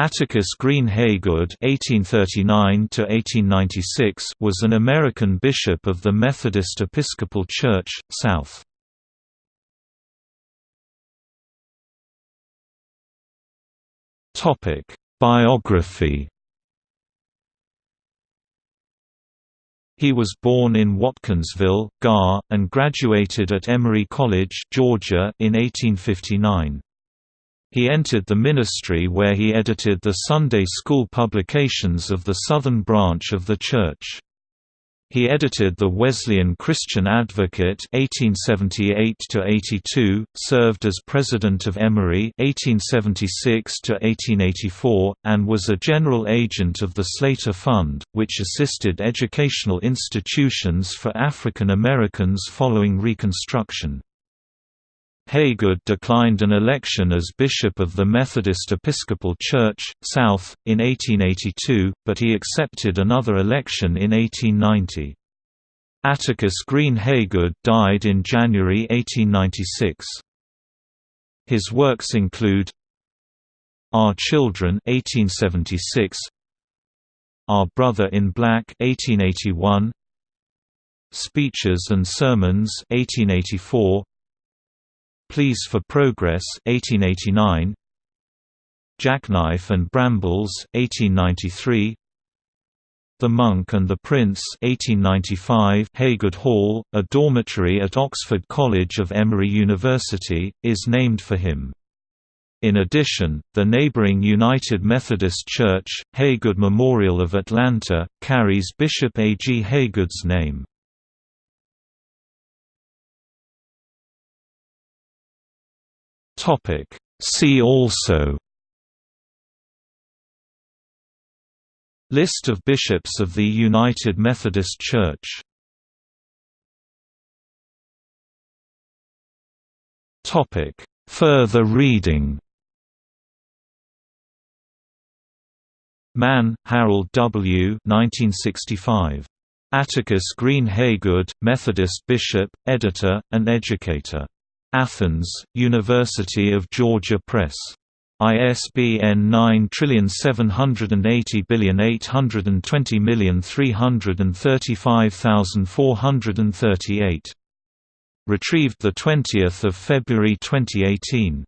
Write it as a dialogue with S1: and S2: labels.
S1: Atticus Green Haygood (1839–1896) was an American bishop of the Methodist Episcopal Church, South. Biography. He was born in Watkinsville, GA, and graduated at Emory College, Georgia, in 1859. He entered the ministry where he edited the Sunday school publications of the Southern branch of the Church. He edited the Wesleyan Christian Advocate (1878–82), served as president of Emory (1876–1884), and was a general agent of the Slater Fund, which assisted educational institutions for African Americans following Reconstruction. Haygood declined an election as bishop of the Methodist Episcopal Church, South, in 1882, but he accepted another election in 1890. Atticus Green Haygood died in January 1896. His works include Our Children 1876, Our Brother in Black 1881, Speeches and Sermons 1884, Pleas for Progress 1889 Jackknife and Brambles 1893 The Monk and the Prince 1895 Haygood Hall, a dormitory at Oxford College of Emory University, is named for him. In addition, the neighboring United Methodist Church, Haygood Memorial of Atlanta, carries Bishop A. G. Haygood's name. Topic See also List of bishops of the United Methodist Church Topic Further reading Mann, Harold W. 1965. Atticus Green Haygood, Methodist bishop, editor, and educator. Athens, University of Georgia Press. ISBN 9780820335438. Retrieved 20 February 2018.